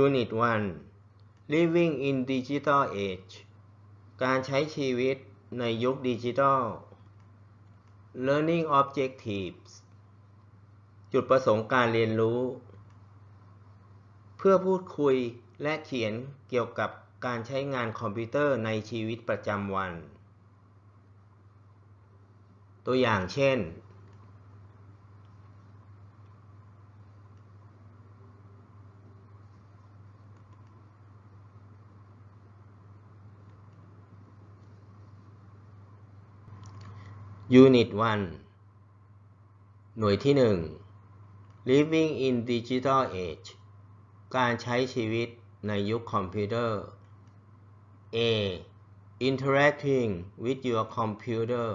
Unit 1 Living in Digital Age การใช้ชีวิตในยุคดิจิทัล Learning Objectives จุดประสงค์การเรียนรู้ เพื่อพูดคุยและเขียนเกี่ยวกับการใช้งานคอมพิวเตอร์ในชีวิตประจำวัน ตัวอย่างเช่น Unit 1 หน่วยที่ 1 Living in Digital Age การใช้ชีวิตในยุคคอมพิวเตอร์ A Interacting with your computer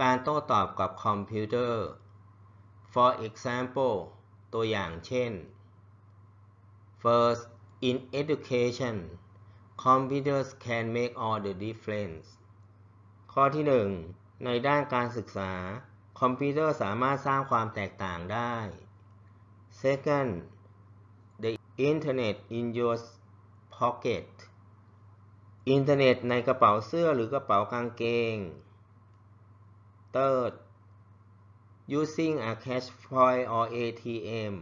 การโต้ตอบกับคอมพิวเตอร์ For example ตัวอย่างเช่น First in education computers can make all the difference ข้อที่ 1 ในด้านการศึกษา คอมพิวเตอร์สามารถสร้างความแตกต่างได้ Second the internet in your pocket อินเทอร์เน็ตในกระเป๋าเสื้อหรือกระเป๋ากางเกง Third using a cash point or ATM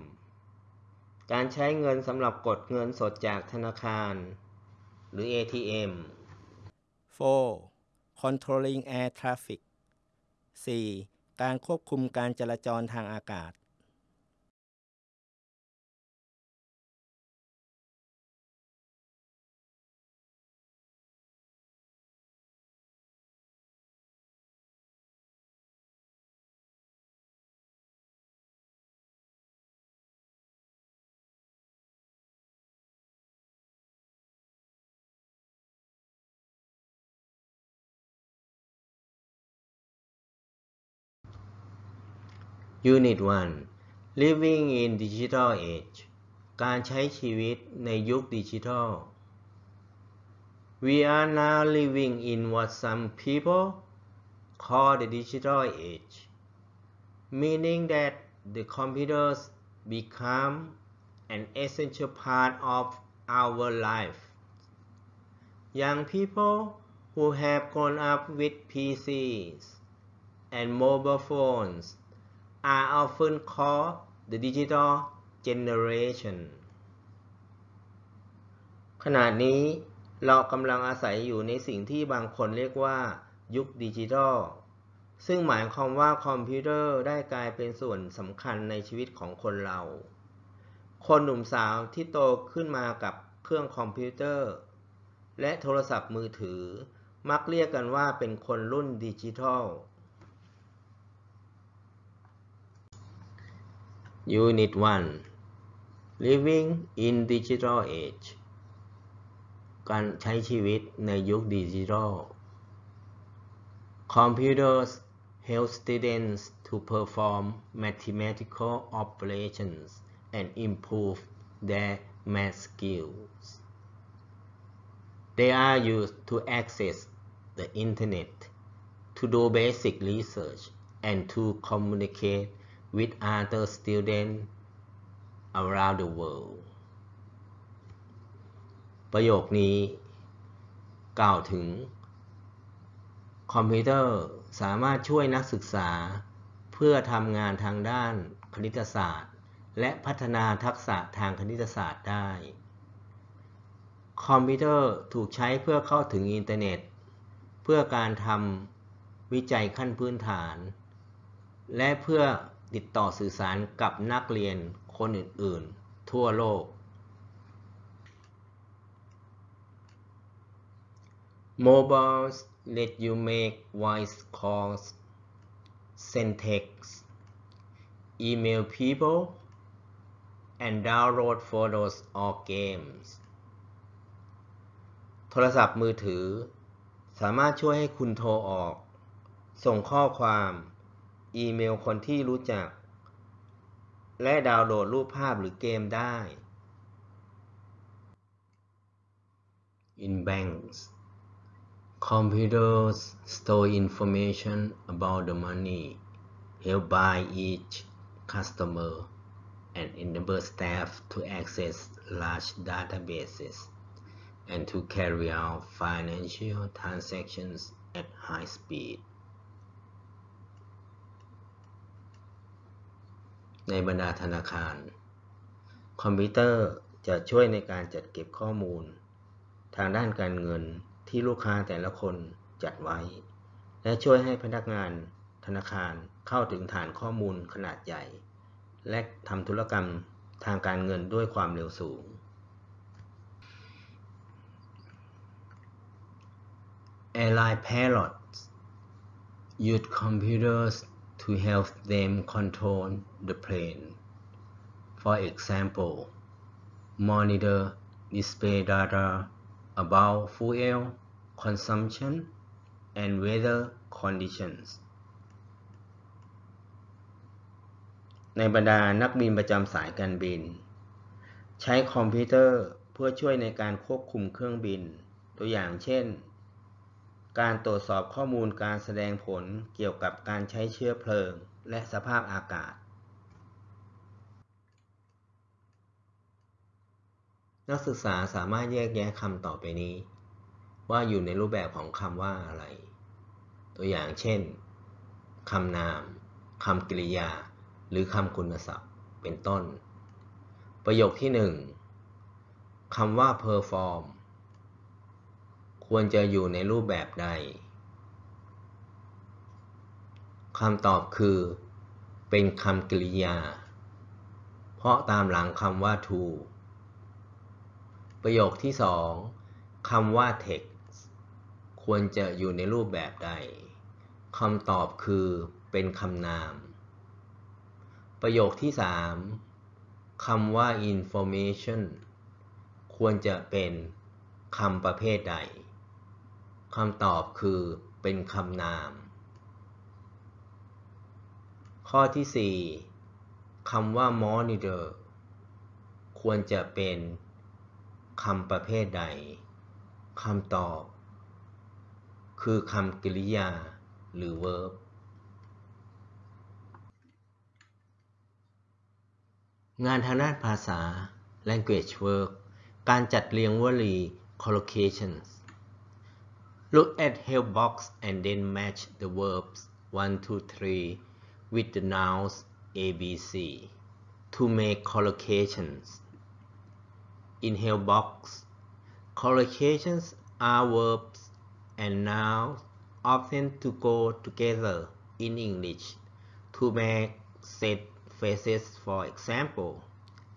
การใช้เงินสำหรับกดเงินสดจากธนาคาร หรือ ATM 4. Controlling air traffic 4. การควบคุมการจราจรทางอากาศ Unit 1 Living in Digital Age การใช้ชีวิตในยุคดิจิทัล We are now living in what some people call the digital age meaning that the computers become an essential part of our life Young people who have grown up with PCs and mobile phones are often called the digital generation ขณะนี้เรากำลังอาศัยอยู่ในสิ่งที่บางคนเรียกว่า ยุคดิจิทัล ซึ่งหมายความว่าคอมพิวเตอร์ได้กลายเป็นส่วนสำคัญในชีวิตของคนเรา คนหนุ่มสาวที่โตขึ้นมากับเครื่องคอมพิวเตอร์ และโทรศัพท์มือถือ มักเรียกกันว่าเป็นคนรุ่นดิจิทัล Unit 1 Living in Digital Age การใช้ชีวิตในยุคดิจิทัล Computers help students to perform mathematical operations and improve their math skills. They are used to access the internet, to do basic research, and to communicate with other students around the world ประโยคนี้ กล่าวถึง คอมพิวเตอร์สามารถช่วยนักศึกษา เพื่อทำงานทางด้านคณิตศาสตร์ และพัฒนาทักษะทางคณิตศาสตร์ได้ คอมพิวเตอร์ถูกใช้เพื่อเข้าถึงอินเทอร์เน็ต เพื่อการทำวิจัยขั้นพื้นฐาน และเพื่อ ติดต่อสื่อสารกับนักเรียนคนอื่น ๆ ทั่วโลก Mobiles let you make voice calls, send texts, email people, and download photos or games โทรศัพท์มือถือ สามารถช่วยให้คุณโทรออก ส่งข้อความ อีเมลคนที่รู้จัก และดาวน์โหลดรูปภาพหรือเกมได้ In banks computers store information about the money held by each customer and enable staff to access large databases and to carry out financial transactions at high speed ในบรรดาธนาคาร คอมพิวเตอร์จะช่วยในการจัดเก็บข้อมูล ทางด้านการเงินที่ลูกค้าแต่ละคนจัดไว้ และช่วยให้พนักงานธนาคารเข้าถึงฐานข้อมูลขนาดใหญ่ และทำธุรกรรมทางการเงินด้วยความเร็วสูง Airline pilots use computers to help them control the plane. For example, monitor display data about fuel consumption and weather conditions. ในบรรดานักบินประจำสายการบิน ใช้คอมพิวเตอร์เพื่อช่วยในการควบคุมเครื่องบิน ตัวอย่างเช่น การตรวจสอบข้อมูลการแสดงผลเกี่ยวกับการใช้เชื้อเพลิง และสภาพอากาศ นักศึกษาสามารถแยกแยะคำต่อไปนี้ ว่าอยู่ในรูปแบบของคำว่าอะไร ตัวอย่างเช่นคำนามคำกริยา หรือคำคุณศัพท์ เป็นต้น ประโยคที่หนึ่งคำว่า perform ควรจะอยู่ในรูปแบบใดคำตอบคือ เป็นคำกริยา เพราะตามหลังคำว่า to ประโยคที่สองคำว่า text ควรจะอยู่ในรูปแบบใดคำตอบคือเป็นคำนาม ประโยคที่สามคำว่า information ควรจะเป็นคำประเภทใด คำตอบคือเป็นคำนาม ข้อที่ 4คำว่า monitor ควรจะเป็นคำประเภทใดคำตอบ คือคำกริยาหรือ verb งานทางด้านภาษา language work การจัดเรียงวลี collocations Look at help box and then match the verbs 1 to 3 with the nouns A, B, C to make collocations. In help box, collocations are verbs and nouns often to go together in English to make set phrases for example,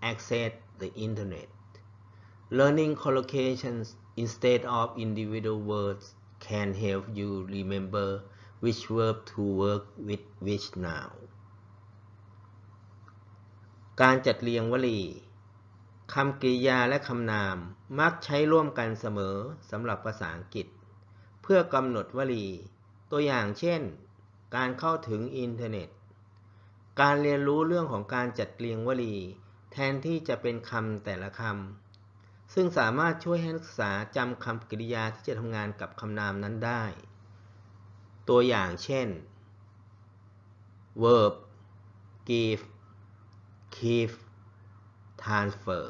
access the internet. Learning collocations instead of individual words can help you remember which verb to work with which noun การจัดเรียงวลีคำกริยาและคำนามมักใช้ร่วมกันเสมอสำหรับภาษาอังกฤษ เพื่อกำหนดวลี ตัวอย่างเช่น การเข้าถึงอินเทอร์เน็ต การเรียนรู้เรื่องของการจัดเรียงวลี แทนที่จะเป็นคำแต่ละคำ ซึ่งสามารถช่วยให้นักศึกษาจำคำกริยาที่จะทำงานกับคำนามนั้นได้ ตัวอย่างเช่น verb give keep transfer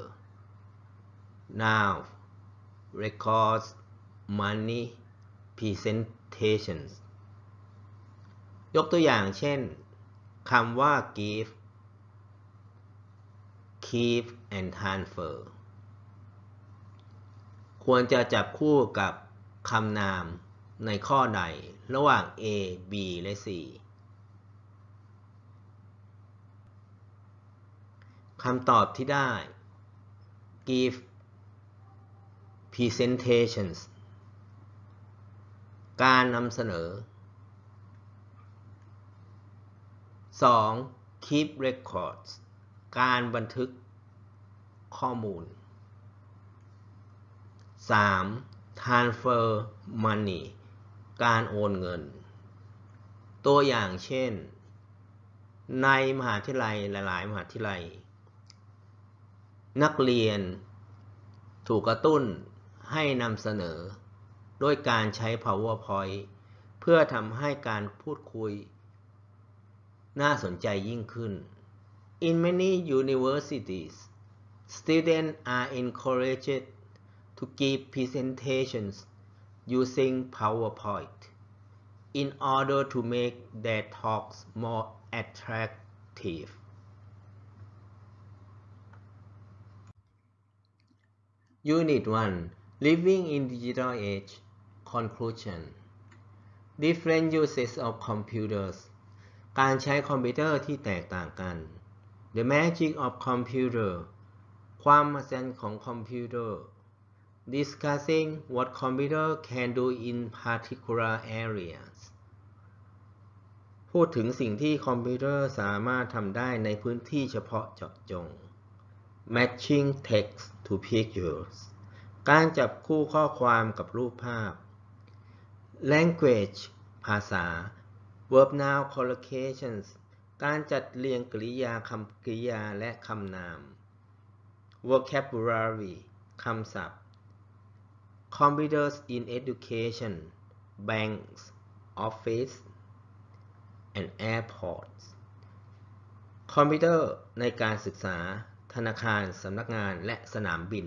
noun records money presentations ยกตัวอย่างเช่นคำว่า give keep and transfer ควรจะจับคู่กับคำนามในข้อใดระหว่าง A B และ C คำตอบที่ได้ give presentations การนำเสนอ 2. keep records การบันทึกข้อมูล 3. transfer money การโอนเงิน ตัวอย่างเช่น ในมหาวิทยาลัยหลาย ๆ มหาวิทยาลัย นักเรียนถูกกระตุ้นให้นำเสนอ ด้วยการใช้ powerpoint เพื่อทำให้การพูดคุย น่าสนใจยิ่งขึ้น In many universities, students are encouraged to give presentations using PowerPoint in order to make their talks more attractive. Unit 1 Living in Digital Age Conclusion Different uses of computers การใช้คอมพิวเตอร์ที่แตกต่างกัน The magic of computer ความมหัศจรรย์ของคอมพิวเตอร์ Discussing what computer can do in particular areas พูดถึงสิ่งที่คอมพิวเตอร์สามารถทำได้ในพื้นที่เฉพาะเจาะจง Matching text to pictures การจับคู่ข้อความกับรูปภาพ Language ภาษา Verb noun collocations การจัดเรียงกริยาคำกริยาและคำนาม Vocabulary คำศัพท์ Computers in education banks office and airports คอมพิวเตอร์ในการศึกษา ธนาคาร สำนักงาน และสนามบิน